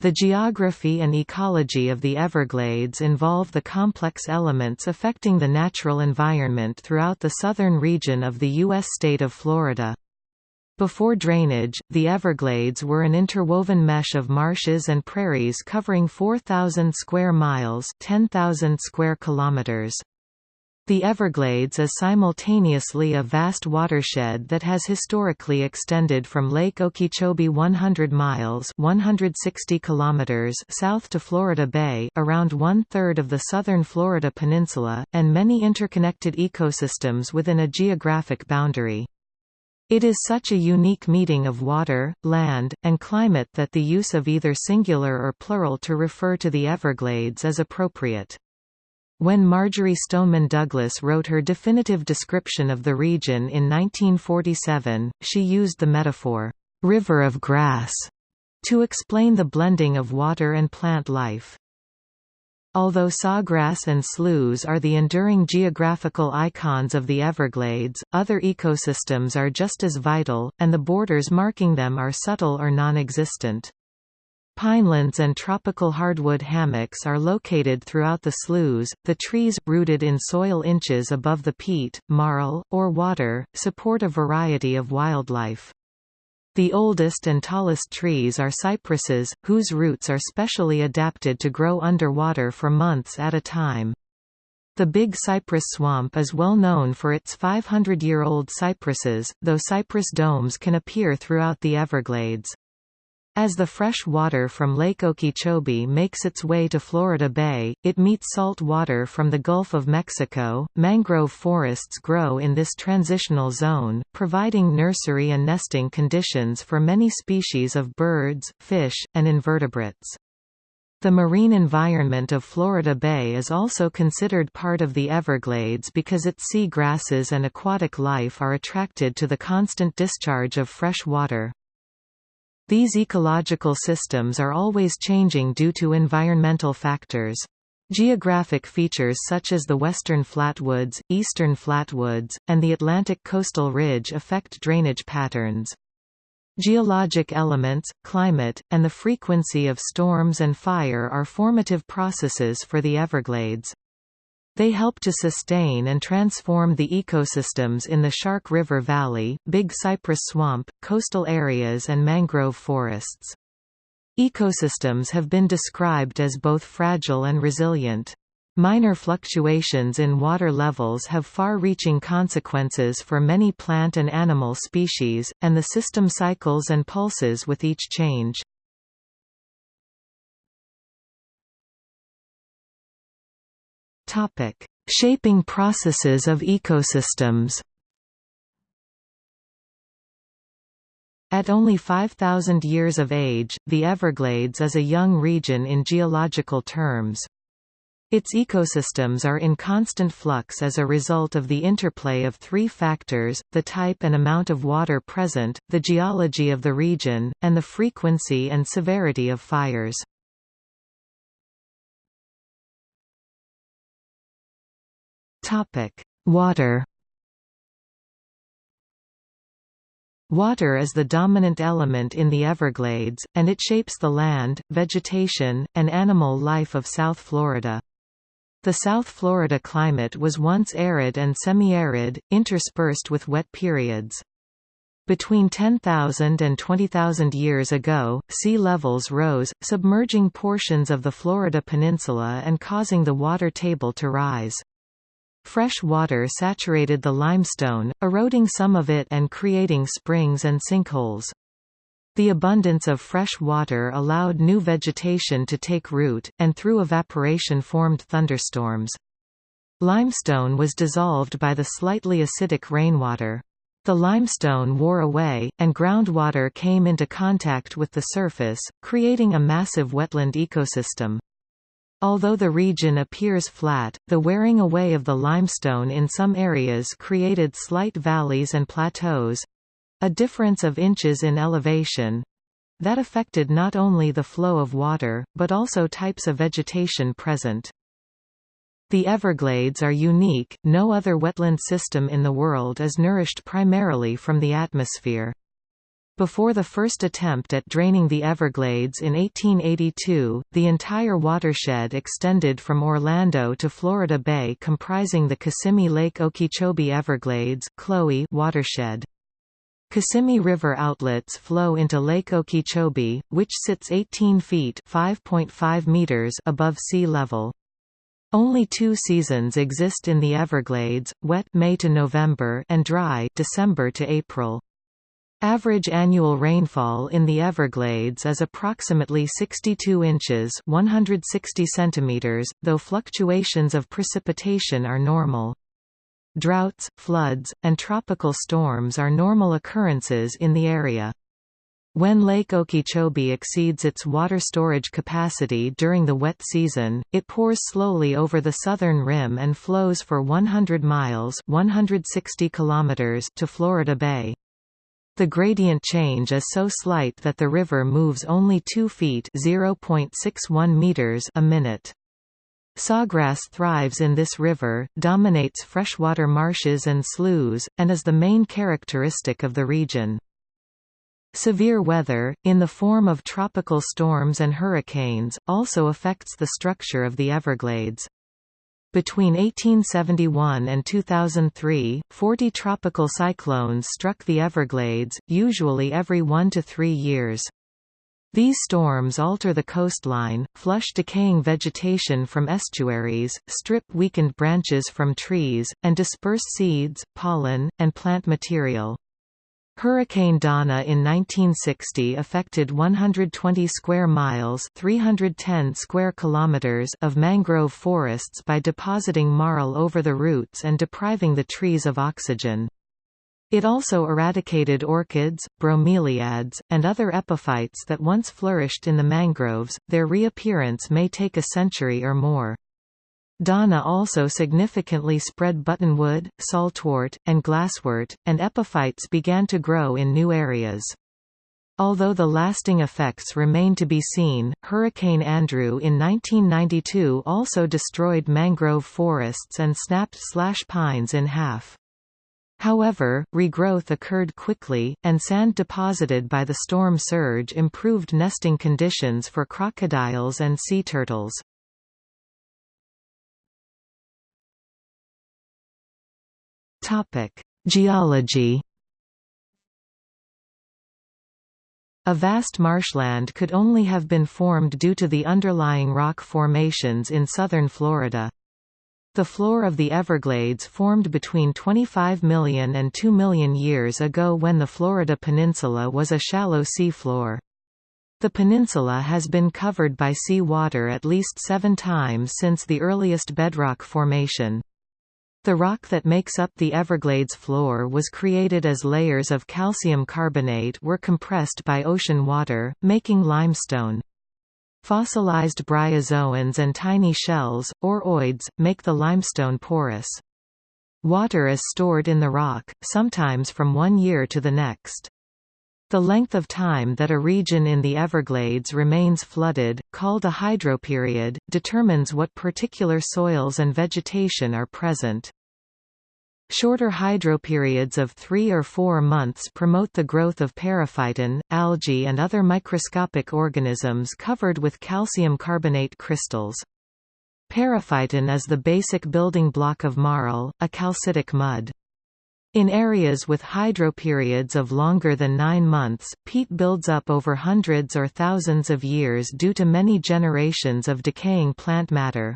The geography and ecology of the Everglades involve the complex elements affecting the natural environment throughout the southern region of the U.S. state of Florida. Before drainage, the Everglades were an interwoven mesh of marshes and prairies covering 4,000 square miles 10,000 square kilometers. The Everglades is simultaneously a vast watershed that has historically extended from Lake Okeechobee 100 miles 160 kilometers south to Florida Bay around one-third of the southern Florida peninsula, and many interconnected ecosystems within a geographic boundary. It is such a unique meeting of water, land, and climate that the use of either singular or plural to refer to the Everglades is appropriate. When Marjory Stoneman Douglas wrote her definitive description of the region in 1947, she used the metaphor, "'river of grass' to explain the blending of water and plant life. Although sawgrass and sloughs are the enduring geographical icons of the Everglades, other ecosystems are just as vital, and the borders marking them are subtle or non-existent. Pinelands and tropical hardwood hammocks are located throughout the sloughs. The trees, rooted in soil inches above the peat, marl, or water, support a variety of wildlife. The oldest and tallest trees are cypresses, whose roots are specially adapted to grow underwater for months at a time. The Big Cypress Swamp is well known for its 500-year-old cypresses, though cypress domes can appear throughout the Everglades. As the fresh water from Lake Okeechobee makes its way to Florida Bay, it meets salt water from the Gulf of Mexico. Mangrove forests grow in this transitional zone, providing nursery and nesting conditions for many species of birds, fish, and invertebrates. The marine environment of Florida Bay is also considered part of the Everglades because its sea grasses and aquatic life are attracted to the constant discharge of fresh water. These ecological systems are always changing due to environmental factors. Geographic features such as the western flatwoods, eastern flatwoods, and the Atlantic coastal ridge affect drainage patterns. Geologic elements, climate, and the frequency of storms and fire are formative processes for the Everglades. They help to sustain and transform the ecosystems in the Shark River Valley, Big Cypress Swamp, coastal areas and mangrove forests. Ecosystems have been described as both fragile and resilient. Minor fluctuations in water levels have far-reaching consequences for many plant and animal species, and the system cycles and pulses with each change. Topic: Shaping processes of ecosystems. At only 5,000 years of age, the Everglades is a young region in geological terms. Its ecosystems are in constant flux as a result of the interplay of three factors, the type and amount of water present, the geology of the region, and the frequency and severity of fires. Topic: Water. Water is the dominant element in the Everglades, and it shapes the land, vegetation, and animal life of South Florida. The South Florida climate was once arid and semi-arid, interspersed with wet periods. Between 10,000 and 20,000 years ago, sea levels rose, submerging portions of the Florida peninsula and causing the water table to rise. Fresh water saturated the limestone, eroding some of it and creating springs and sinkholes. The abundance of fresh water allowed new vegetation to take root, and through evaporation formed thunderstorms. Limestone was dissolved by the slightly acidic rainwater. The limestone wore away, and groundwater came into contact with the surface, creating a massive wetland ecosystem. Although the region appears flat, the wearing away of the limestone in some areas created slight valleys and plateaus—a difference of inches in elevation—that affected not only the flow of water, but also types of vegetation present. The Everglades are unique, no other wetland system in the world is nourished primarily from the atmosphere. Before the first attempt at draining the Everglades in 1882, the entire watershed extended from Orlando to Florida Bay comprising the Kissimmee Lake Okeechobee Everglades Chloe watershed. Kissimmee River outlets flow into Lake Okeechobee, which sits 18 feet meters above sea level. Only two seasons exist in the Everglades, wet May to November and dry December to April. Average annual rainfall in the Everglades is approximately 62 inches 160 centimeters, though fluctuations of precipitation are normal. Droughts, floods, and tropical storms are normal occurrences in the area. When Lake Okeechobee exceeds its water storage capacity during the wet season, it pours slowly over the southern rim and flows for 100 miles 160 kilometers to Florida Bay. The gradient change is so slight that the river moves only 2 feet (0.61 meters) a minute. Sawgrass thrives in this river, dominates freshwater marshes and sloughs, and is the main characteristic of the region. Severe weather, in the form of tropical storms and hurricanes, also affects the structure of the Everglades. Between 1871 and 2003, 40 tropical cyclones struck the Everglades, usually every one to three years. These storms alter the coastline, flush decaying vegetation from estuaries, strip weakened branches from trees, and disperse seeds, pollen, and plant material. Hurricane Donna in 1960 affected 120 square miles 310 square kilometers of mangrove forests by depositing marl over the roots and depriving the trees of oxygen. It also eradicated orchids, bromeliads, and other epiphytes that once flourished in the mangroves, their reappearance may take a century or more. Donna also significantly spread buttonwood, saltwort, and glasswort, and epiphytes began to grow in new areas. Although the lasting effects remain to be seen, Hurricane Andrew in 1992 also destroyed mangrove forests and snapped slash pines in half. However, regrowth occurred quickly, and sand deposited by the storm surge improved nesting conditions for crocodiles and sea turtles. Topic: Geology. A vast marshland could only have been formed due to the underlying rock formations in southern Florida. The floor of the Everglades formed between 25 million and 2 million years ago when the Florida peninsula was a shallow seafloor. The peninsula has been covered by sea water at least seven times since the earliest bedrock formation. The rock that makes up the Everglades floor was created as layers of calcium carbonate were compressed by ocean water, making limestone. Fossilized bryozoans and tiny shells, or ooids, make the limestone porous. Water is stored in the rock, sometimes from one year to the next. The length of time that a region in the Everglades remains flooded, called a hydroperiod, determines what particular soils and vegetation are present. Shorter hydroperiods of three or four months promote the growth of periphyton, algae and other microscopic organisms covered with calcium carbonate crystals. Periphyton is the basic building block of marl, a calcitic mud. In areas with hydroperiods of longer than nine months, peat builds up over hundreds or thousands of years due to many generations of decaying plant matter.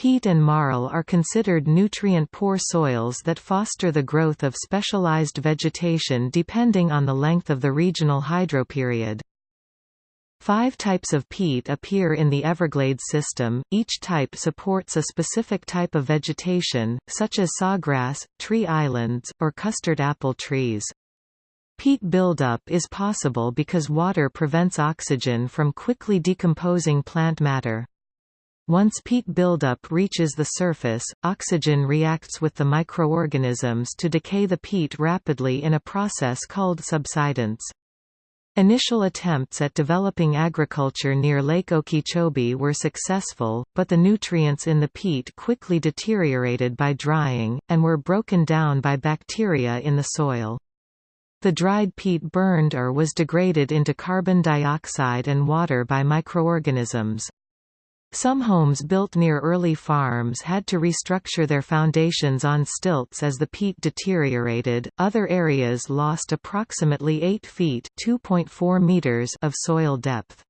Peat and marl are considered nutrient-poor soils that foster the growth of specialized vegetation depending on the length of the regional hydroperiod. Five types of peat appear in the Everglades system, each type supports a specific type of vegetation, such as sawgrass, tree islands, or custard apple trees. Peat buildup is possible because water prevents oxygen from quickly decomposing plant matter. Once peat buildup reaches the surface, oxygen reacts with the microorganisms to decay the peat rapidly in a process called subsidence. Initial attempts at developing agriculture near Lake Okeechobee were successful, but the nutrients in the peat quickly deteriorated by drying, and were broken down by bacteria in the soil. The dried peat burned or was degraded into carbon dioxide and water by microorganisms. Some homes built near early farms had to restructure their foundations on stilts as the peat deteriorated. Other areas lost approximately 8 feet (2.4 meters) of soil depth.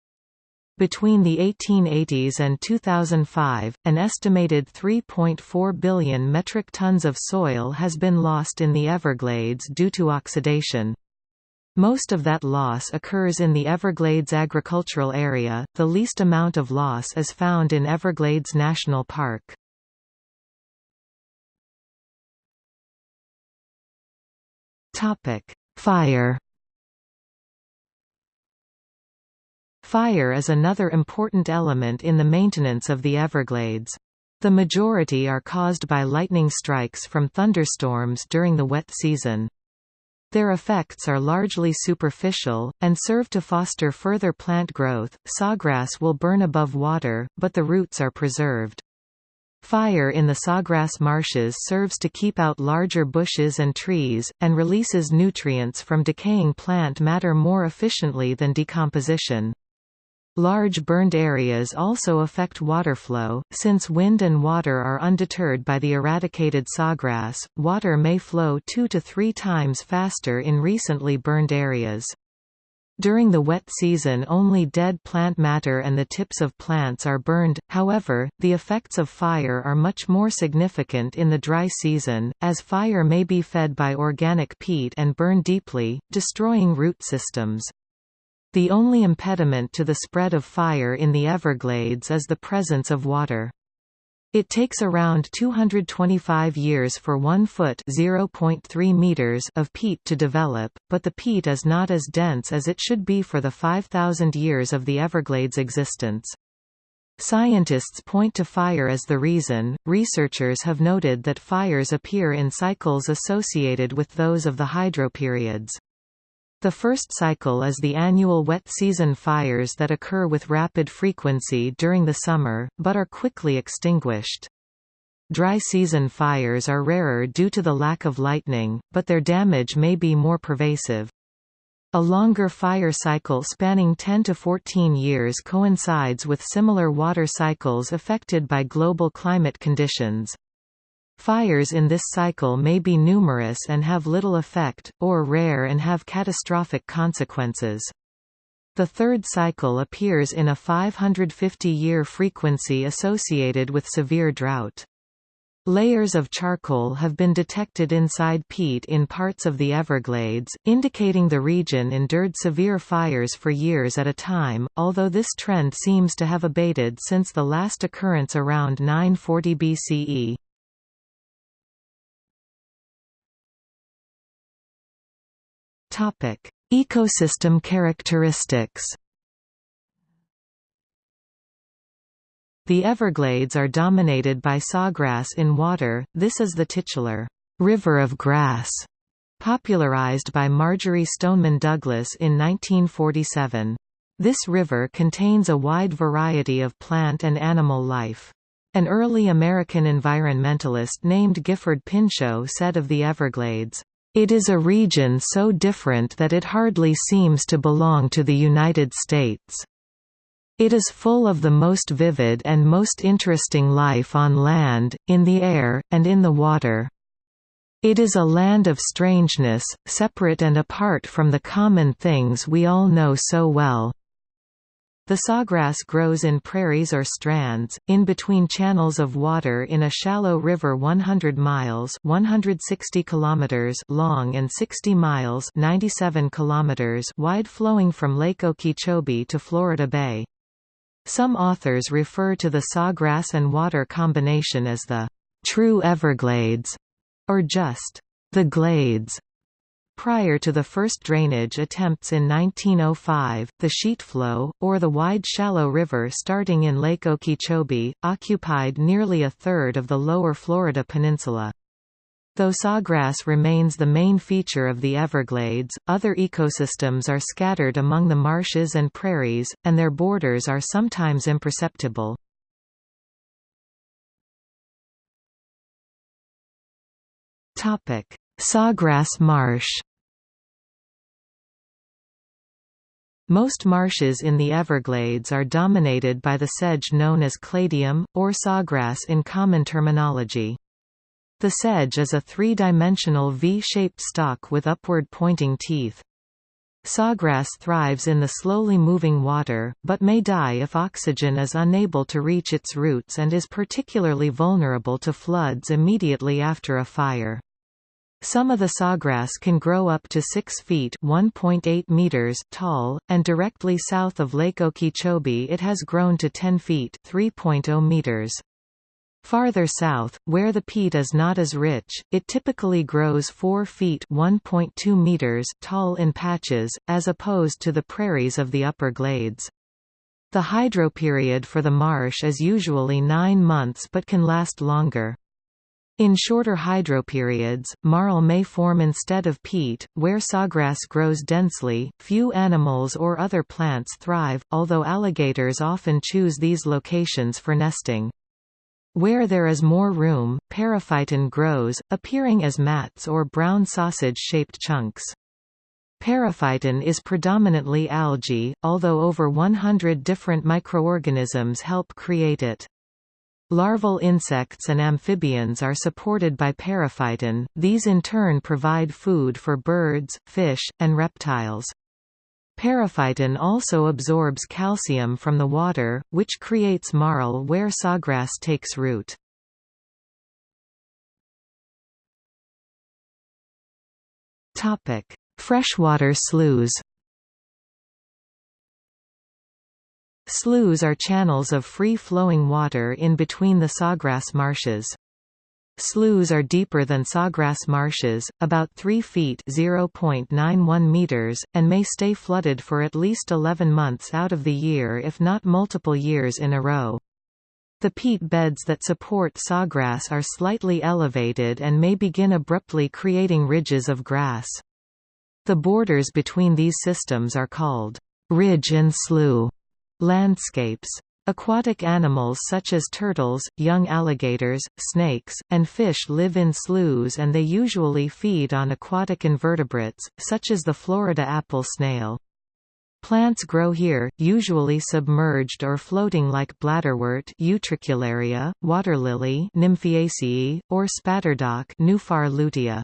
Between the 1880s and 2005, an estimated 3.4 billion metric tons of soil has been lost in the Everglades due to oxidation. Most of that loss occurs in the Everglades agricultural area, the least amount of loss is found in Everglades National Park. Fire Fire is another important element in the maintenance of the Everglades. The majority are caused by lightning strikes from thunderstorms during the wet season. Their effects are largely superficial, and serve to foster further plant growth. Sawgrass will burn above water, but the roots are preserved. Fire in the sawgrass marshes serves to keep out larger bushes and trees, and releases nutrients from decaying plant matter more efficiently than decomposition. Large burned areas also affect water flow, since wind and water are undeterred by the eradicated sawgrass, water may flow two to three times faster in recently burned areas. During the wet season only dead plant matter and the tips of plants are burned, however, the effects of fire are much more significant in the dry season, as fire may be fed by organic peat and burn deeply, destroying root systems. The only impediment to the spread of fire in the Everglades is the presence of water. It takes around 225 years for 1 foot (0.3 meters) of peat to develop, but the peat is not as dense as it should be for the 5000 years of the Everglades' existence. Scientists point to fire as the reason. Researchers have noted that fires appear in cycles associated with those of the hydroperiods. The first cycle is the annual wet season fires that occur with rapid frequency during the summer, but are quickly extinguished. Dry season fires are rarer due to the lack of lightning, but their damage may be more pervasive. A longer fire cycle spanning 10 to 14 years coincides with similar water cycles affected by global climate conditions. Fires in this cycle may be numerous and have little effect, or rare and have catastrophic consequences. The third cycle appears in a 550-year frequency associated with severe drought. Layers of charcoal have been detected inside peat in parts of the Everglades, indicating the region endured severe fires for years at a time, although this trend seems to have abated since the last occurrence around 940 BCE. Topic: Ecosystem characteristics. The Everglades are dominated by sawgrass in water. This is the titular river of grass, popularized by Marjory Stoneman Douglas in 1947. This river contains a wide variety of plant and animal life. An early American environmentalist named Gifford Pinchot said of the Everglades, it is a region so different that it hardly seems to belong to the United States. It is full of the most vivid and most interesting life on land, in the air, and in the water. It is a land of strangeness, separate and apart from the common things we all know so well. The sawgrass grows in prairies or strands, in between channels of water in a shallow river 100 miles 160 kilometers long and 60 miles 97 kilometers wide flowing from Lake Okeechobee to Florida Bay. Some authors refer to the sawgrass and water combination as the true Everglades, or just the Glades. Prior to the first drainage attempts in 1905, the sheet flow, or the wide shallow river starting in Lake Okeechobee, occupied nearly a third of the lower Florida peninsula. Though sawgrass remains the main feature of the Everglades, other ecosystems are scattered among the marshes and prairies, and their borders are sometimes imperceptible. Sawgrass marsh Most marshes in the Everglades are dominated by the sedge known as cladium, or sawgrass in common terminology. The sedge is a three-dimensional V-shaped stalk with upward-pointing teeth. Sawgrass thrives in the slowly moving water, but may die if oxygen is unable to reach its roots and is particularly vulnerable to floods immediately after a fire. Some of the sawgrass can grow up to 6 feet meters tall, and directly south of Lake Okeechobee it has grown to 10 feet 3.0 meters. Farther south, where the peat is not as rich, it typically grows 4 feet (1.2 meters) tall in patches, as opposed to the prairies of the upper glades. The hydroperiod for the marsh is usually nine months but can last longer. In shorter hydroperiods, marl may form instead of peat, where sawgrass grows densely. Few animals or other plants thrive, although alligators often choose these locations for nesting. Where there is more room, periphyton grows, appearing as mats or brown sausage-shaped chunks. Periphyton is predominantly algae, although over 100 different microorganisms help create it. Larval insects and amphibians are supported by periphyton, these in turn provide food for birds, fish, and reptiles. Periphyton also absorbs calcium from the water, which creates marl where sawgrass takes root. Freshwater sloughs Sloughs are channels of free-flowing water in between the sawgrass marshes. Sloughs are deeper than sawgrass marshes, about 3 feet (0.91 meters), and may stay flooded for at least 11 months out of the year if not multiple years in a row. The peat beds that support sawgrass are slightly elevated and may begin abruptly creating ridges of grass. The borders between these systems are called ridge and slough landscapes. Aquatic animals such as turtles, young alligators, snakes, and fish live in sloughs and they usually feed on aquatic invertebrates, such as the Florida apple snail. Plants grow here, usually submerged or floating like bladderwort Utricularia, waterlily Nymphaceae, or spatterdock Nuphar lutea.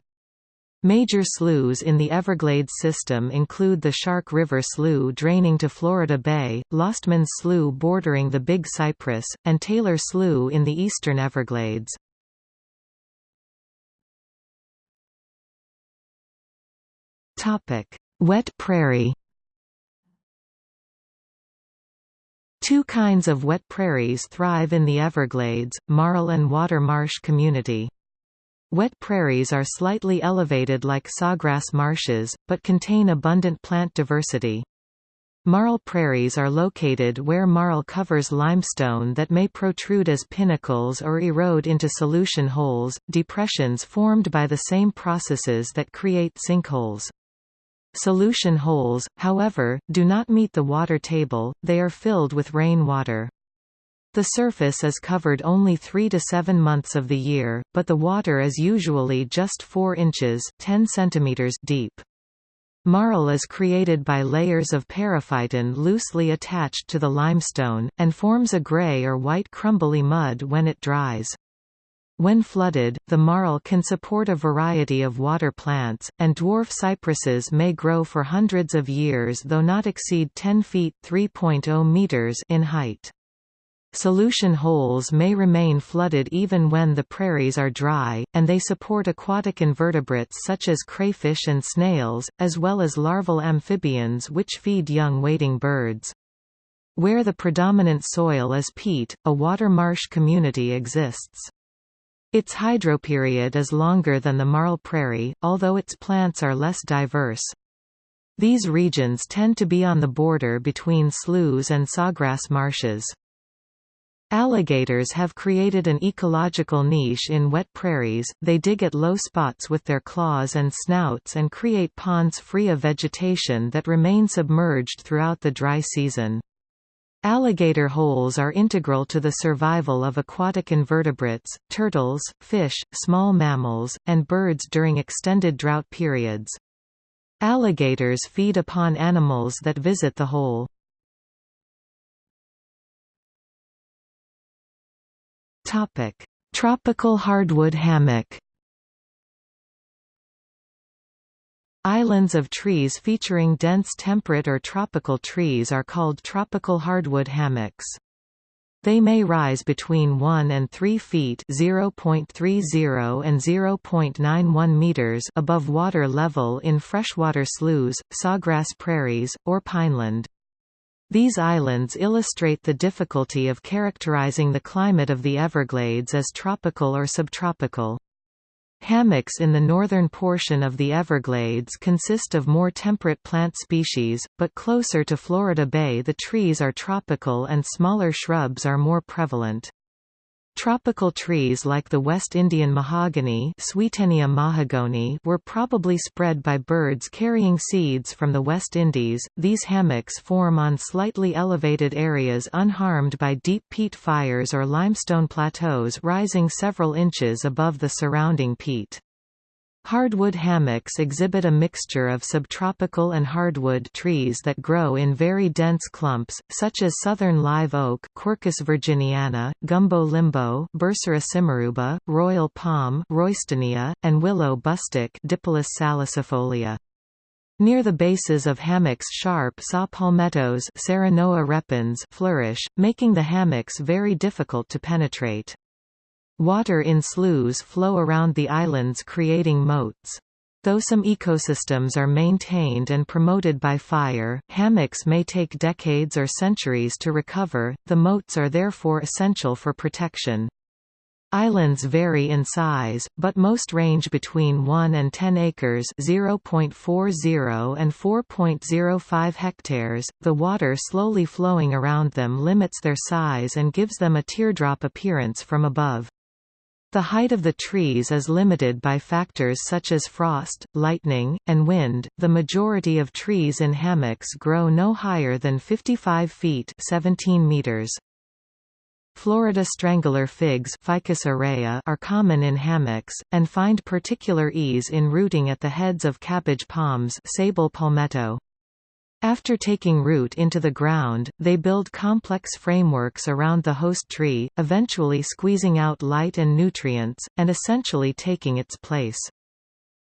Major sloughs in the Everglades system include the Shark River Slough draining to Florida Bay, Lostman's Slough bordering the Big Cypress, and Taylor Slough in the eastern Everglades. Wet prairie Two kinds of wet prairies thrive in the Everglades, marl and water marsh community. Wet prairies are slightly elevated like sawgrass marshes, but contain abundant plant diversity. Marl prairies are located where marl covers limestone that may protrude as pinnacles or erode into solution holes, depressions formed by the same processes that create sinkholes. Solution holes, however, do not meet the water table, they are filled with rainwater. The surface is covered only 3 to 7 months of the year, but the water is usually just 4 inches 10 centimeters deep. Marl is created by layers of periphyton loosely attached to the limestone, and forms a gray or white crumbly mud when it dries. When flooded, the marl can support a variety of water plants, and dwarf cypresses may grow for hundreds of years though not exceed 10 feet meters in height. Solution holes may remain flooded even when the prairies are dry, and they support aquatic invertebrates such as crayfish and snails, as well as larval amphibians which feed young wading birds. Where the predominant soil is peat, a water marsh community exists. Its hydroperiod is longer than the marl prairie, although its plants are less diverse. These regions tend to be on the border between sloughs and sawgrass marshes. Alligators have created an ecological niche in wet prairies, they dig at low spots with their claws and snouts and create ponds free of vegetation that remain submerged throughout the dry season. Alligator holes are integral to the survival of aquatic invertebrates, turtles, fish, small mammals, and birds during extended drought periods. Alligators feed upon animals that visit the hole. Tropical hardwood hammock Islands of trees featuring dense temperate or tropical trees are called tropical hardwood hammocks. They may rise between 1 and 3 feet (0.30 and 0.91 meters) above water level in freshwater sloughs, sawgrass prairies, or pineland. These islands illustrate the difficulty of characterizing the climate of the Everglades as tropical or subtropical. Hammocks in the northern portion of the Everglades consist of more temperate plant species, but closer to Florida Bay the trees are tropical and smaller shrubs are more prevalent. Tropical trees like the West Indian mahogany mahagoni were probably spread by birds carrying seeds from the West Indies. These hammocks form on slightly elevated areas unharmed by deep peat fires or limestone plateaus rising several inches above the surrounding peat. Hardwood hammocks exhibit a mixture of subtropical and hardwood trees that grow in very dense clumps, such as southern live oak Quercus virginiana, gumbo limbo Bursera simaruba, royal palm Roystonea, and willow bustic Dipholis salicifolia. Near the bases of hammocks sharp saw palmettos repens flourish, making the hammocks very difficult to penetrate. Water in sloughs flow around the islands creating moats. Though some ecosystems are maintained and promoted by fire, hammocks may take decades or centuries to recover, the moats are therefore essential for protection. Islands vary in size, but most range between 1 and 10 acres (0.40 and 4.05 hectares). The water slowly flowing around them limits their size and gives them a teardrop appearance from above. The height of the trees is limited by factors such as frost, lightning, and wind. The majority of trees in hammocks grow no higher than 55 feet (17 meters). Florida strangler figs Ficus aurea are common in hammocks, and find particular ease in rooting at the heads of cabbage palms Sabal palmetto. After taking root into the ground, they build complex frameworks around the host tree, eventually squeezing out light and nutrients, and essentially taking its place.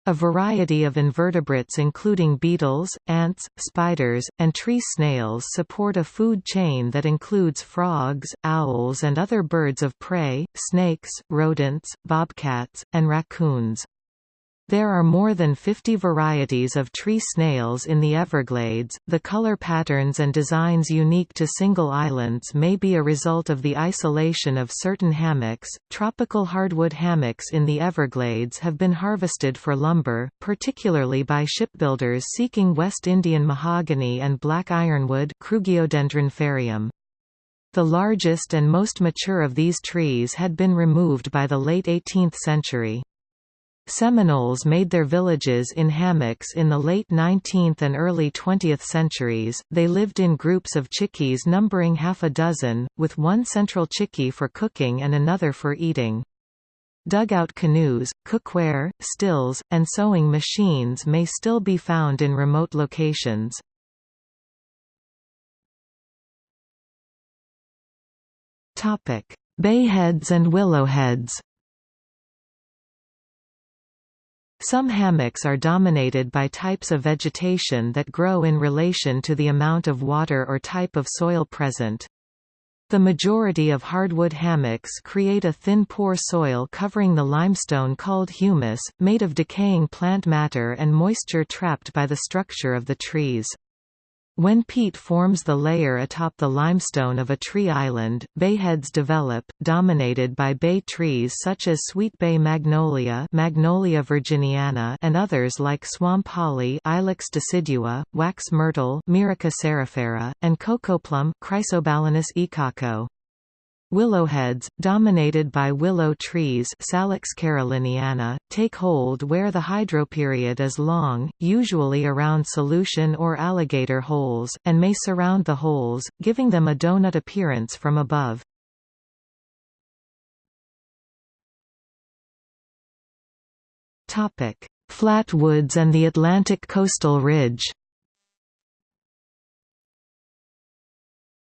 A variety of invertebrates including beetles, ants, spiders, and tree snails support a food chain that includes frogs, owls and other birds of prey, snakes, rodents, bobcats, and raccoons. There are more than 50 varieties of tree snails in the Everglades. The color patterns and designs unique to single islands may be a result of the isolation of certain hammocks. Tropical hardwood hammocks in the Everglades have been harvested for lumber, particularly by shipbuilders seeking West Indian mahogany and black ironwood. The largest and most mature of these trees had been removed by the late 18th century. Seminoles made their villages in hammocks in the late 19th and early 20th centuries. They lived in groups of chickees numbering half a dozen, with one central chickee for cooking and another for eating. Dugout canoes, cookware, stills, and sewing machines may still be found in remote locations. Bayheads and willowheads Some hammocks are dominated by types of vegetation that grow in relation to the amount of water or type of soil present. The majority of hardwood hammocks create a thin poor soil covering the limestone called humus, made of decaying plant matter and moisture trapped by the structure of the trees. When peat forms the layer atop the limestone of a tree island, bayheads develop, dominated by bay trees such as sweet bay magnolia Magnolia virginiana and others like swamp holly Ilex decidua, wax myrtle Myrica cerifera, and cocoplum Chrysobalanus icaco. Willowheads, dominated by willow trees Salix caroliniana, take hold where the hydroperiod is long, usually around solution or alligator holes, and may surround the holes, giving them a donut appearance from above. Flatwoods and the Atlantic coastal ridge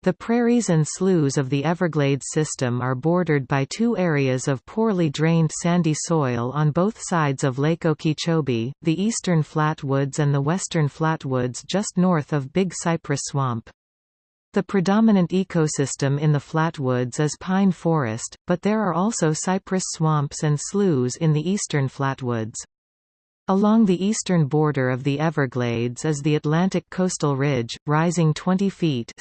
The prairies and sloughs of the Everglades system are bordered by two areas of poorly drained sandy soil on both sides of Lake Okeechobee, the eastern flatwoods and the western flatwoods just north of Big Cypress Swamp. The predominant ecosystem in the flatwoods is pine forest, but there are also cypress swamps and sloughs in the eastern flatwoods. Along the eastern border of the Everglades is the Atlantic coastal ridge, rising 20 feet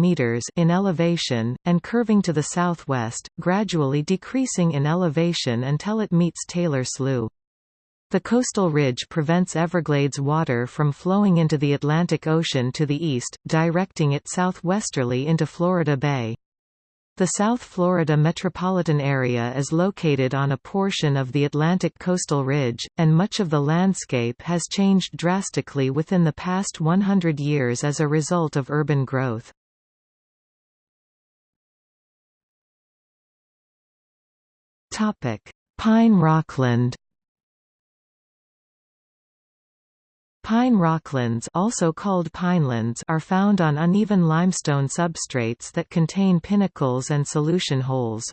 meters in elevation, and curving to the southwest, gradually decreasing in elevation until it meets Taylor Slough. The coastal ridge prevents Everglades water from flowing into the Atlantic Ocean to the east, directing it southwesterly into Florida Bay. The South Florida metropolitan area is located on a portion of the Atlantic coastal ridge, and much of the landscape has changed drastically within the past 100 years as a result of urban growth. Pine Rockland Pine rocklands also called pinelands are found on uneven limestone substrates that contain pinnacles and solution holes.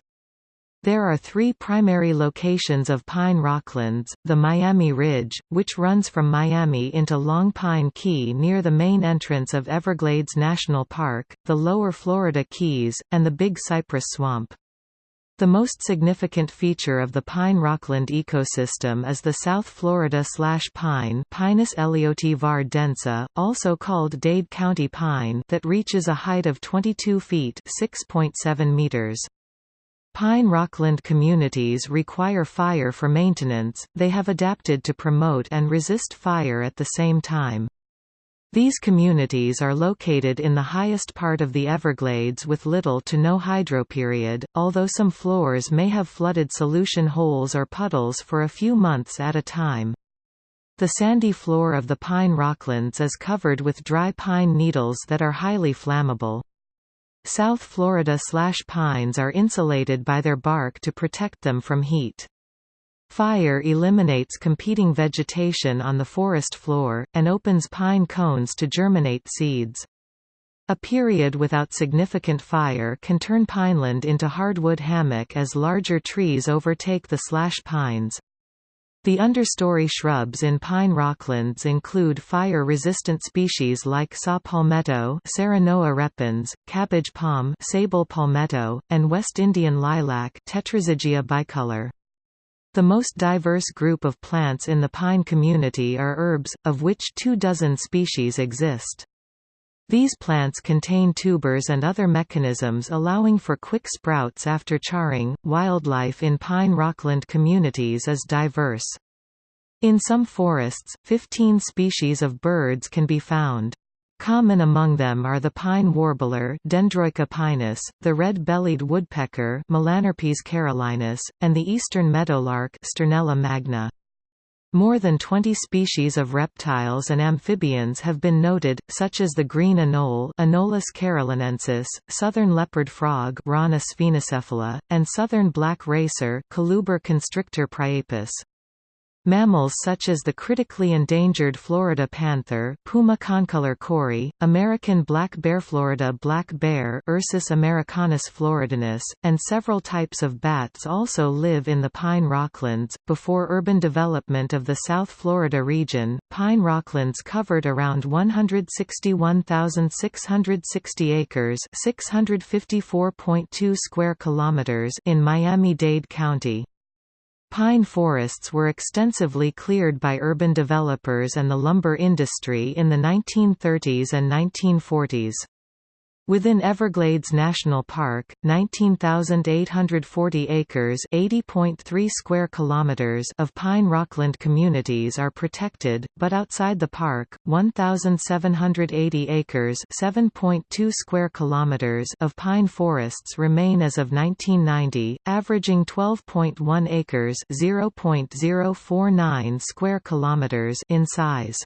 There are three primary locations of pine rocklands, the Miami Ridge, which runs from Miami into Long Pine Key near the main entrance of Everglades National Park, the lower Florida Keys, and the Big Cypress Swamp. The most significant feature of the pine rockland ecosystem is the South Florida slash pine Pinus var densa, also called Dade County pine that reaches a height of 22 feet (6.7 meters. Pine rockland communities require fire for maintenance, they have adapted to promote and resist fire at the same time. These communities are located in the highest part of the Everglades with little to no hydroperiod, although some floors may have flooded solution holes or puddles for a few months at a time. The sandy floor of the pine rocklands is covered with dry pine needles that are highly flammable. South Florida slash pines are insulated by their bark to protect them from heat. Fire eliminates competing vegetation on the forest floor, and opens pine cones to germinate seeds. A period without significant fire can turn pineland into hardwood hammock as larger trees overtake the slash pines. The understory shrubs in pine rocklands include fire-resistant species like saw palmetto Serenoa repens, cabbage palm Sabal palmetto, and West Indian lilac Tetrazygia bicolor. The most diverse group of plants in the pine community are herbs, of which two dozen species exist. These plants contain tubers and other mechanisms allowing for quick sprouts after charring. Wildlife in pine rockland communities is diverse. In some forests, 15 species of birds can be found. Common among them are the pine warbler Dendroica pinus, the red-bellied woodpecker Melanerpes carolinus, and the eastern meadowlark Sturnella magna. More than 20 species of reptiles and amphibians have been noted, such as the green anole Anolis carolinensis, southern leopard frog Rana sphenocephala, and southern black racer Coluber constrictor priapus. Mammals such as the critically endangered Florida panther Puma concolor cori, American black bear Florida black bear Ursus americanus floridanus, and several types of bats also live in the pine rocklands. Before urban development of the South Florida region, pine rocklands covered around 161,660 acres, 654.2 square kilometers in Miami-Dade County. Pine forests were extensively cleared by urban developers and the lumber industry in the 1930s and 1940s. Within Everglades National Park, 19,840 acres (80.3 square kilometers) of pine rockland communities are protected, but outside the park, 1,780 acres (7.2 square kilometers) of pine forests remain as of 1990, averaging 12.1 acres (0.049 square kilometers) in size.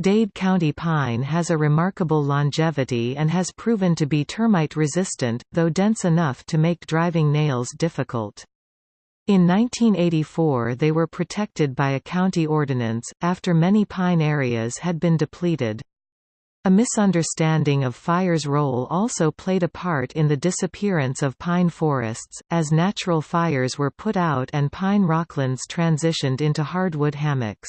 Dade County pine has a remarkable longevity and has proven to be termite resistant, though dense enough to make driving nails difficult. In 1984 they were protected by a county ordinance, after many pine areas had been depleted. A misunderstanding of fire's role also played a part in the disappearance of pine forests, as natural fires were put out and pine rocklands transitioned into hardwood hammocks.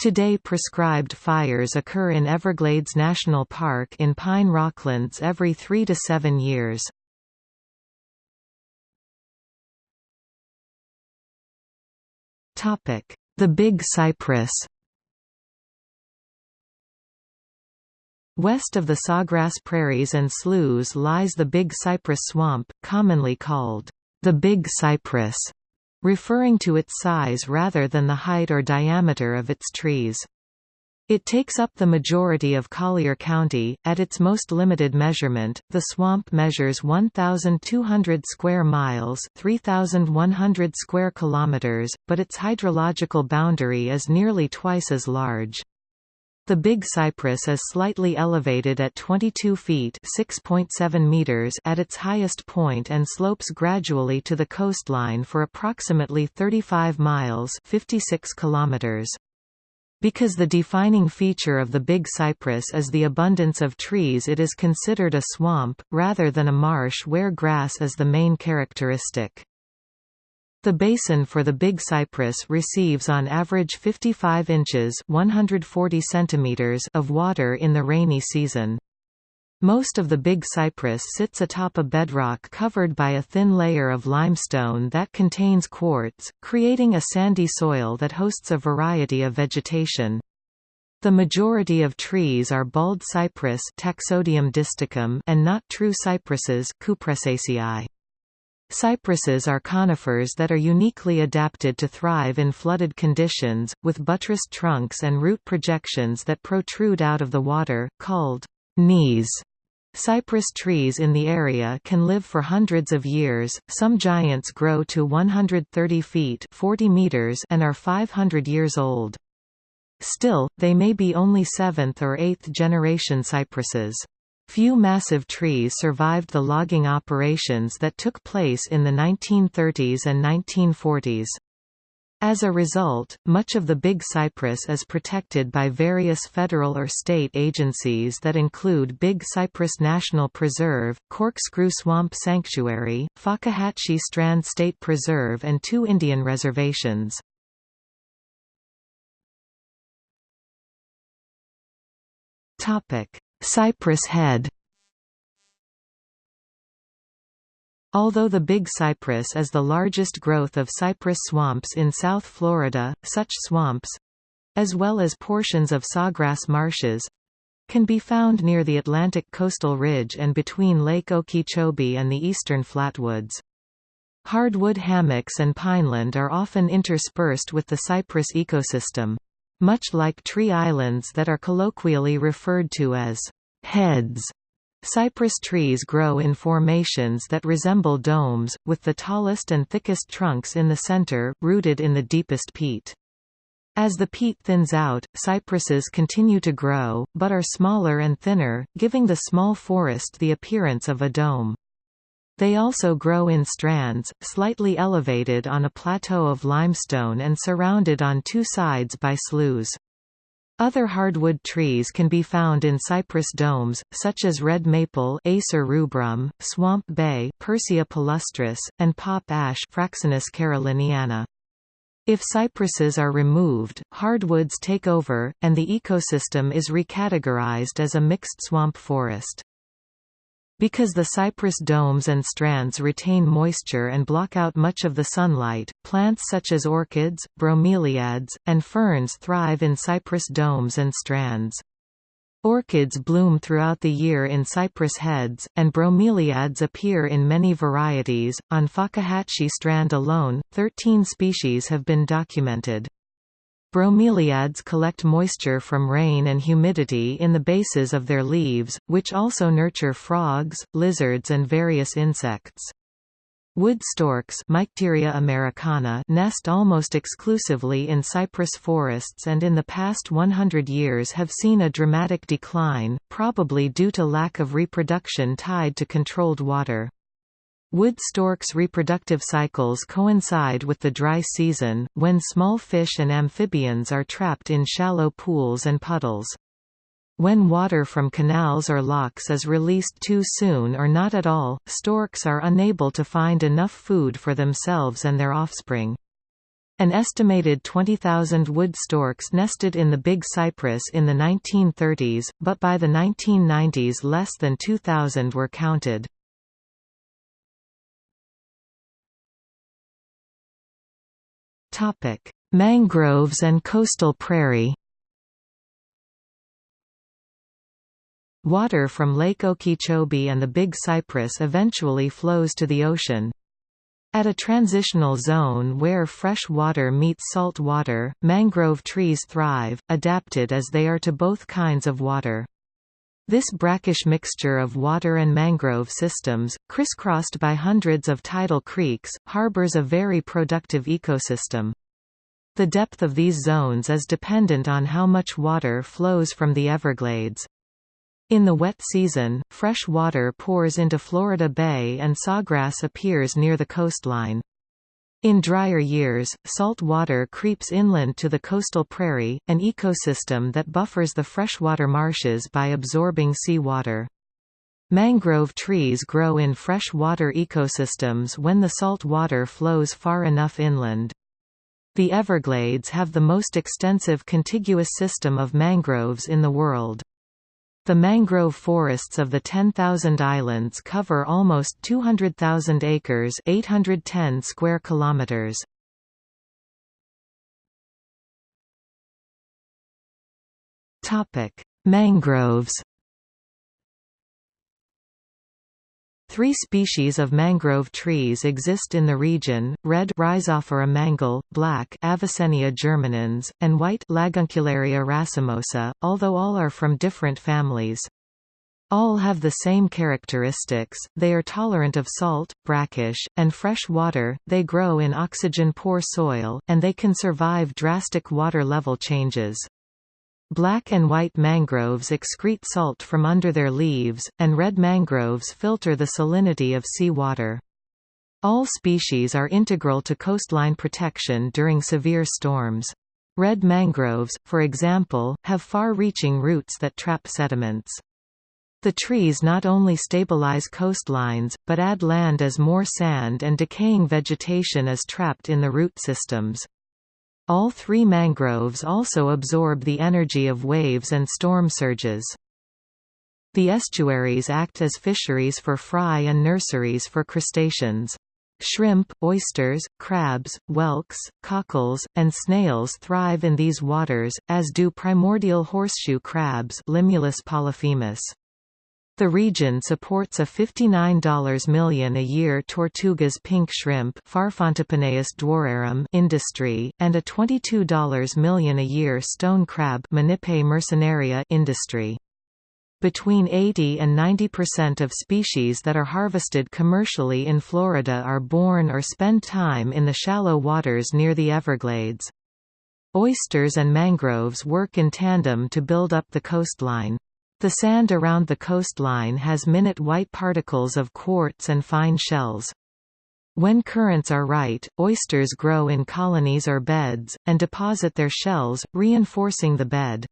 Today prescribed fires occur in Everglades National Park in pine rocklands every three to seven years. The Big Cypress West of the Sawgrass Prairies and Sloughs lies the Big Cypress Swamp, commonly called the Big Cypress, referring to its size rather than the height or diameter of its trees. It takes up the majority of Collier County. At its most limited measurement, the swamp measures 1,200 square miles (3,100 square kilometers), but its hydrological boundary is nearly twice as large. The Big Cypress is slightly elevated at 22 feet (6.7 meters) at its highest point and slopes gradually to the coastline for approximately 35 miles (56 kilometers). Because the defining feature of the Big Cypress is the abundance of trees it is considered a swamp, rather than a marsh where grass is the main characteristic. The basin for the Big Cypress receives on average 55 inches 140 centimeters of water in the rainy season. Most of the Big Cypress sits atop a bedrock covered by a thin layer of limestone that contains quartz, creating a sandy soil that hosts a variety of vegetation. The majority of trees are bald cypress Taxodium and not true cypresses Cupressaceae. Cypresses are conifers that are uniquely adapted to thrive in flooded conditions, with buttressed trunks and root projections that protrude out of the water, called knees. Cypress trees in the area can live for hundreds of years, some giants grow to 130 feet 40 meters and are 500 years old. Still, they may be only 7th or 8th generation cypresses. Few massive trees survived the logging operations that took place in the 1930s and 1940s. As a result, much of the Big Cypress is protected by various federal or state agencies that include Big Cypress National Preserve, Corkscrew Swamp Sanctuary, Fakahatchee Strand State Preserve and two Indian reservations. Cypress Head Although the Big Cypress is the largest growth of cypress swamps in South Florida, such swamps—as well as portions of sawgrass marshes—can be found near the Atlantic coastal ridge and between Lake Okeechobee and the eastern flatwoods. Hardwood hammocks and pineland are often interspersed with the cypress ecosystem. Much like tree islands that are colloquially referred to as heads Cypress trees grow in formations that resemble domes, with the tallest and thickest trunks in the center, rooted in the deepest peat. As the peat thins out, cypresses continue to grow, but are smaller and thinner, giving the small forest the appearance of a dome. They also grow in strands, slightly elevated on a plateau of limestone and surrounded on two sides by sloughs. Other hardwood trees can be found in cypress domes, such as red maple Acer rubrum, swamp bay Persea palustris, and pop ash Fraxinus caroliniana. If cypresses are removed, hardwoods take over, and the ecosystem is recategorized as a mixed swamp forest. Because the cypress domes and strands retain moisture and block out much of the sunlight, plants such as orchids, bromeliads, and ferns thrive in cypress domes and strands. Orchids bloom throughout the year in cypress heads, and bromeliads appear in many varieties. On Fakahatchee Strand alone, 13 species have been documented. Bromeliads collect moisture from rain and humidity in the bases of their leaves, which also nurture frogs, lizards and various insects. Wood storks Mycteria americana nest almost exclusively in cypress forests and in the past 100 years have seen a dramatic decline, probably due to lack of reproduction tied to controlled water. Wood storks' reproductive cycles coincide with the dry season, when small fish and amphibians are trapped in shallow pools and puddles. When water from canals or locks is released too soon or not at all, storks are unable to find enough food for themselves and their offspring. An estimated 20,000 wood storks nested in the Big Cypress in the 1930s, but by the 1990s less than 2,000 were counted. Mangroves and coastal prairie Water from Lake Okeechobee and the Big Cypress eventually flows to the ocean. At a transitional zone where fresh water meets salt water, mangrove trees thrive, adapted as they are to both kinds of water. This brackish mixture of water and mangrove systems, crisscrossed by hundreds of tidal creeks, harbors a very productive ecosystem. The depth of these zones is dependent on how much water flows from the Everglades. In the wet season, fresh water pours into Florida Bay and sawgrass appears near the coastline. In drier years, salt water creeps inland to the coastal prairie, an ecosystem that buffers the freshwater marshes by absorbing seawater. Mangrove trees grow in freshwater ecosystems when the salt water flows far enough inland. The Everglades have the most extensive contiguous system of mangroves in the world. The mangrove forests of the 10,000 islands cover almost 200,000 acres 810 square kilometers. Mangroves Three species of mangrove trees exist in the region, red Rhizophora mangle, black Avicennia germinans, and white Laguncularia racemosa, although all are from different families. All have the same characteristics, they are tolerant of salt, brackish, and fresh water, they grow in oxygen-poor soil, and they can survive drastic water level changes. Black and white mangroves excrete salt from under their leaves, and red mangroves filter the salinity of sea water. All species are integral to coastline protection during severe storms. Red mangroves, for example, have far-reaching roots that trap sediments. The trees not only stabilize coastlines, but add land as more sand and decaying vegetation is trapped in the root systems. All three mangroves also absorb the energy of waves and storm surges. The estuaries act as fisheries for fry and nurseries for crustaceans. Shrimp, oysters, crabs, whelks, cockles, and snails thrive in these waters, as do primordial horseshoe crabs Limulus polyphemus. The region supports a $59 million a year Tortugas pink shrimp industry, and a $22 million a year stone crab industry. Between 80 and 90% of species that are harvested commercially in Florida are born or spend time in the shallow waters near the Everglades. Oysters and mangroves work in tandem to build up the coastline. The sand around the coastline has minute white particles of quartz and fine shells. When currents are right, oysters grow in colonies or beds, and deposit their shells, reinforcing the bed.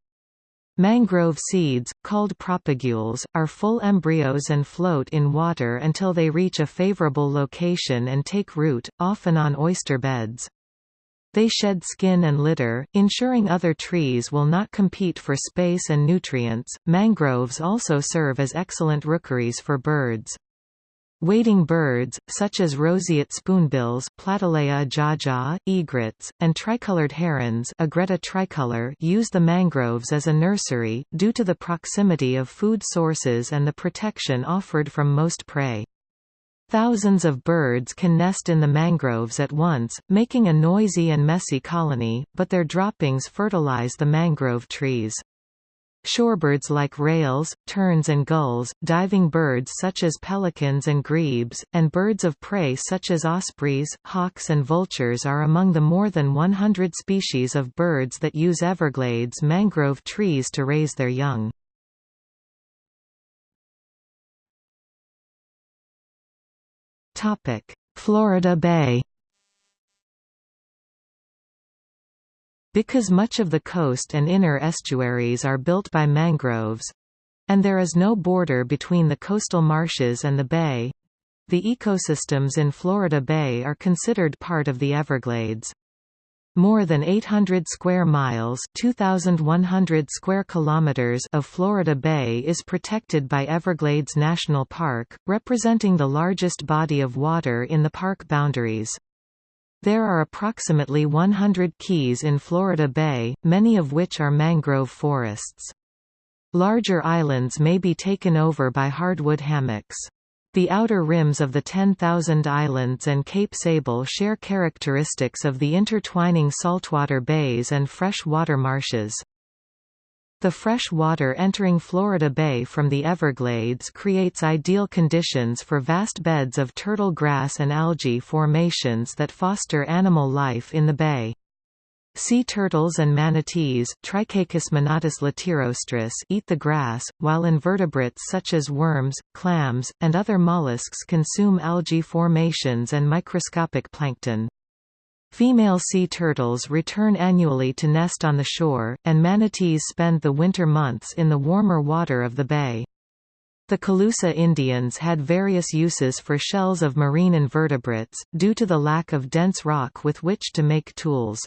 Mangrove seeds, called propagules, are full embryos and float in water until they reach a favorable location and take root, often on oyster beds. They shed skin and litter, ensuring other trees will not compete for space and nutrients. Mangroves also serve as excellent rookeries for birds. Wading birds, such as roseate spoonbills Platalea ajaja, egrets, and tricolored herons Egretta tricolor use the mangroves as a nursery, due to the proximity of food sources and the protection offered from most prey. Thousands of birds can nest in the mangroves at once, making a noisy and messy colony, but their droppings fertilize the mangrove trees. Shorebirds like rails, terns and gulls, diving birds such as pelicans and grebes, and birds of prey such as ospreys, hawks and vultures are among the more than 100 species of birds that use Everglades mangrove trees to raise their young. Florida Bay Because much of the coast and inner estuaries are built by mangroves—and there is no border between the coastal marshes and the bay, the ecosystems in Florida Bay are considered part of the Everglades. More than 800 square miles, 2100 square kilometers of Florida Bay is protected by Everglades National Park, representing the largest body of water in the park boundaries. There are approximately 100 keys in Florida Bay, many of which are mangrove forests. Larger islands may be taken over by hardwood hammocks. The outer rims of the 10,000 Islands and Cape Sable share characteristics of the intertwining saltwater bays and fresh-water marshes. The fresh water entering Florida Bay from the Everglades creates ideal conditions for vast beds of turtle grass and algae formations that foster animal life in the bay. Sea turtles and manatees Trichechus manatus latirostris eat the grass, while invertebrates such as worms, clams, and other mollusks consume algae formations and microscopic plankton. Female sea turtles return annually to nest on the shore, and manatees spend the winter months in the warmer water of the bay. The Calusa Indians had various uses for shells of marine invertebrates, due to the lack of dense rock with which to make tools.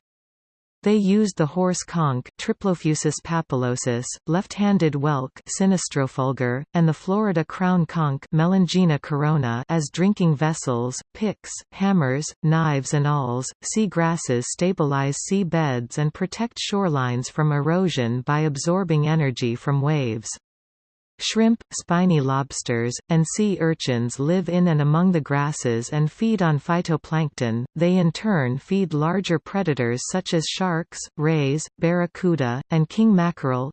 They used the horse conch Triplofusus papillosus, left-handed whelk Sinistrofulgur, and the Florida crown conch Melongena corona as drinking vessels, picks, hammers, knives and awls. Sea grasses stabilize sea beds and protect shorelines from erosion by absorbing energy from waves. Shrimp, spiny lobsters, and sea urchins live in and among the grasses and feed on phytoplankton, they in turn feed larger predators such as sharks, rays, barracuda, and king mackerel.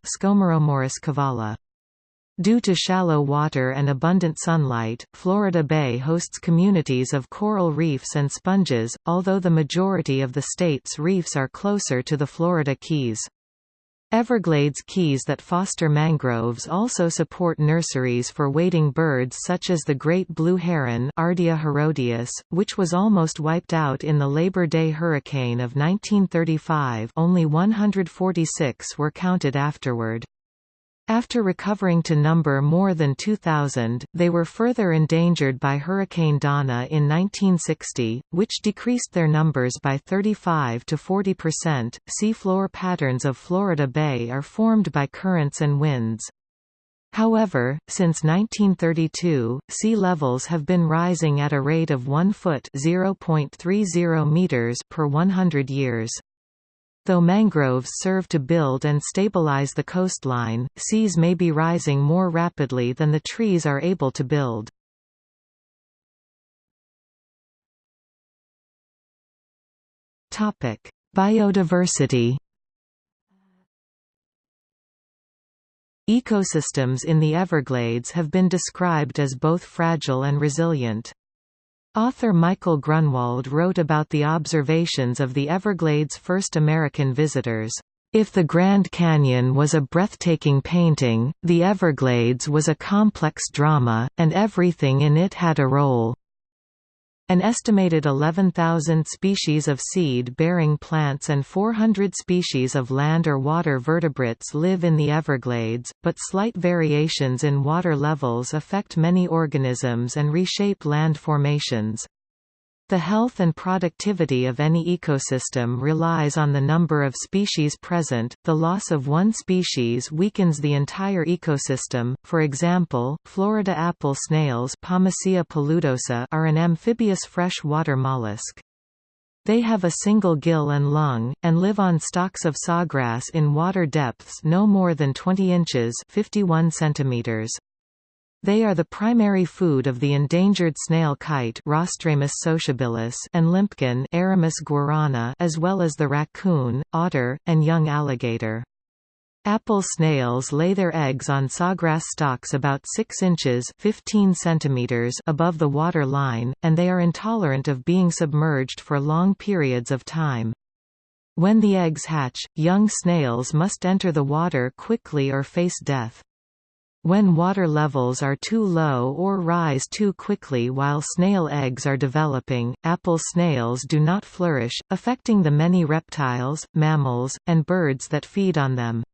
Due to shallow water and abundant sunlight, Florida Bay hosts communities of coral reefs and sponges, although the majority of the state's reefs are closer to the Florida Keys. Everglades keys that foster mangroves also support nurseries for wading birds such as the great blue heron Ardea herodias, which was almost wiped out in the Labor Day hurricane of 1935 only 146 were counted afterward. After recovering to number more than 2,000, they were further endangered by Hurricane Donna in 1960, which decreased their numbers by 35 to 40 percent. Seafloor patterns of Florida Bay are formed by currents and winds. However, since 1932, sea levels have been rising at a rate of 1 foot (0.30 meters) per 100 years. Though mangroves serve to build and stabilize the coastline, seas may be rising more rapidly than the trees are able to build. Biodiversity Ecosystems in the Everglades have been described as both fragile and resilient. Author Michael Grunwald wrote about the observations of the Everglades' first American visitors. If the Grand Canyon was a breathtaking painting, the Everglades was a complex drama, and everything in it had a role. An estimated 11,000 species of seed-bearing plants and 400 species of land or water vertebrates live in the Everglades, but slight variations in water levels affect many organisms and reshape land formations. The health and productivity of any ecosystem relies on the number of species present. The loss of one species weakens the entire ecosystem. For example, Florida apple snails Pomacea paludosa are an amphibious freshwater mollusk. They have a single gill and lung, and live on stalks of sawgrass in water depths no more than 20 inches 51 centimeters. They are the primary food of the endangered snail kite sociabilis and limpkin as well as the raccoon, otter, and young alligator. Apple snails lay their eggs on sawgrass stalks about 6 inches 15 centimeters above the water line, and they are intolerant of being submerged for long periods of time. When the eggs hatch, young snails must enter the water quickly or face death. When water levels are too low or rise too quickly while snail eggs are developing, apple snails do not flourish, affecting the many reptiles, mammals, and birds that feed on them.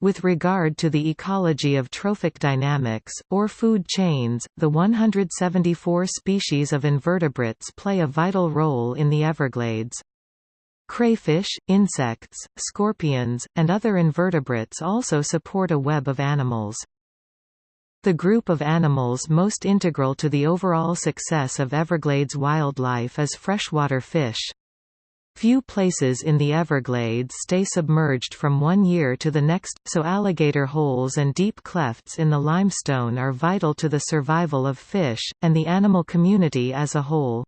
With regard to the ecology of trophic dynamics, or food chains, the 174 species of invertebrates play a vital role in the Everglades. Crayfish, insects, scorpions, and other invertebrates also support a web of animals. The group of animals most integral to the overall success of Everglades wildlife is freshwater fish. Few places in the Everglades stay submerged from one year to the next, so alligator holes and deep clefts in the limestone are vital to the survival of fish, and the animal community as a whole.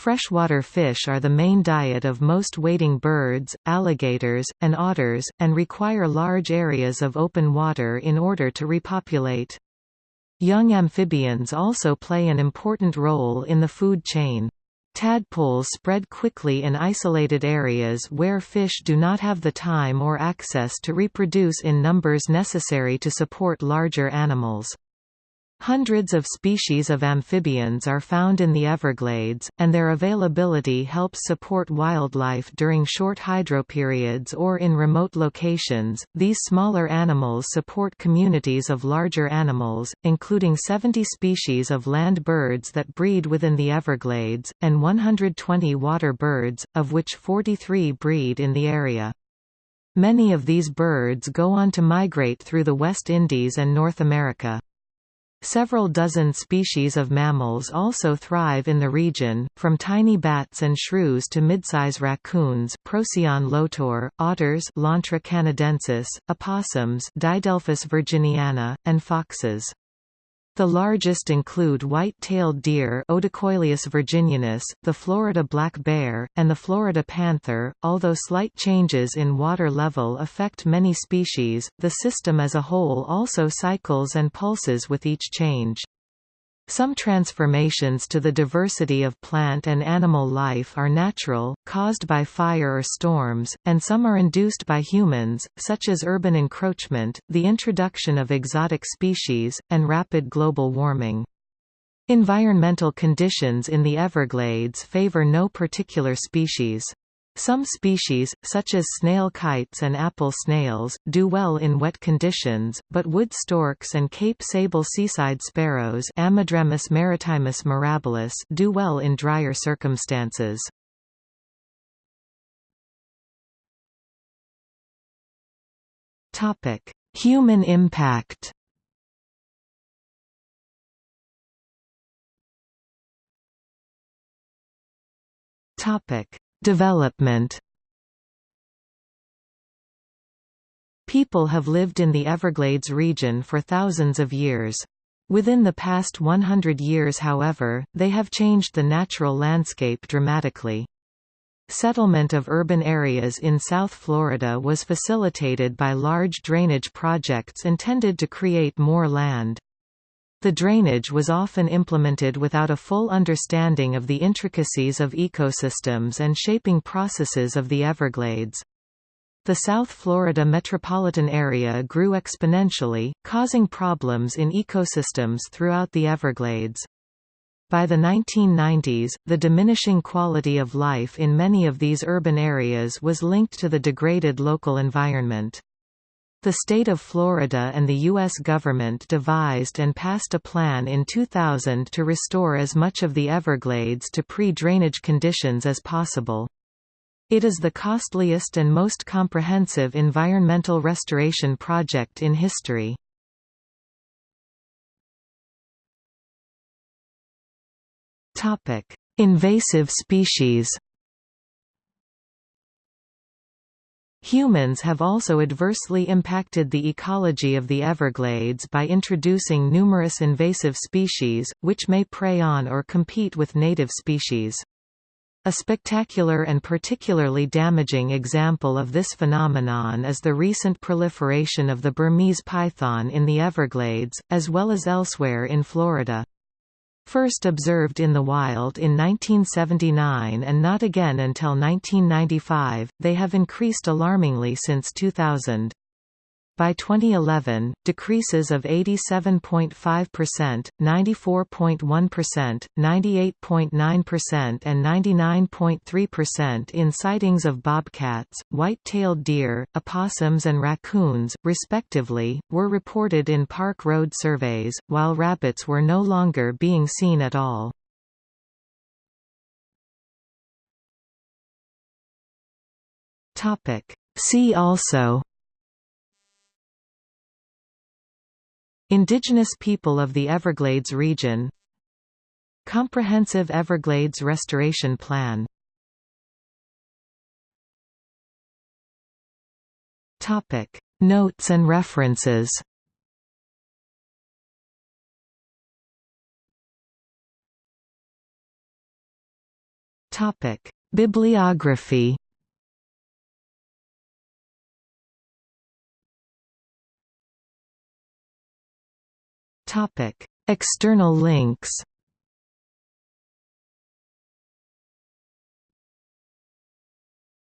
Freshwater fish are the main diet of most wading birds, alligators, and otters, and require large areas of open water in order to repopulate. Young amphibians also play an important role in the food chain. Tadpoles spread quickly in isolated areas where fish do not have the time or access to reproduce in numbers necessary to support larger animals. Hundreds of species of amphibians are found in the Everglades, and their availability helps support wildlife during short hydroperiods or in remote locations. These smaller animals support communities of larger animals, including 70 species of land birds that breed within the Everglades, and 120 water birds, of which 43 breed in the area. Many of these birds go on to migrate through the West Indies and North America. Several dozen species of mammals also thrive in the region, from tiny bats and shrews to midsize raccoons Procyon lotor, otters Lontra canadensis, opossums Didelphis virginiana, and foxes. The largest include white-tailed deer virginianus, the Florida black bear, and the Florida panther. Although slight changes in water level affect many species, the system as a whole also cycles and pulses with each change. Some transformations to the diversity of plant and animal life are natural, caused by fire or storms, and some are induced by humans, such as urban encroachment, the introduction of exotic species, and rapid global warming. Environmental conditions in the Everglades favor no particular species. Some species, such as snail kites and apple snails, do well in wet conditions, but wood storks and Cape sable seaside sparrows Ammodramus maritimus mirabilis do well in drier circumstances. Human impact Topic Development People have lived in the Everglades region for thousands of years. Within the past 100 years however, they have changed the natural landscape dramatically. Settlement of urban areas in South Florida was facilitated by large drainage projects intended to create more land. The drainage was often implemented without a full understanding of the intricacies of ecosystems and shaping processes of the Everglades. The South Florida metropolitan area grew exponentially, causing problems in ecosystems throughout the Everglades. By the 1990s, the diminishing quality of life in many of these urban areas was linked to the degraded local environment. The state of Florida and the U.S. government devised and passed a plan in 2000 to restore as much of the Everglades to pre-drainage conditions as possible. It is the costliest and most comprehensive environmental restoration project in history. Invasive species Humans have also adversely impacted the ecology of the Everglades by introducing numerous invasive species, which may prey on or compete with native species. A spectacular and particularly damaging example of this phenomenon is the recent proliferation of the Burmese python in the Everglades, as well as elsewhere in Florida. First observed in the wild in 1979 and not again until 1995, they have increased alarmingly since 2000. By 2011, decreases of 87.5%, 94.1%, 98.9% and 99.3% in sightings of bobcats, white-tailed deer, opossums and raccoons, respectively, were reported in park road surveys, while rabbits were no longer being seen at all. See also Indigenous people of the Everglades region. Comprehensive Everglades Restoration Plan. Notes and references. Bibliography External links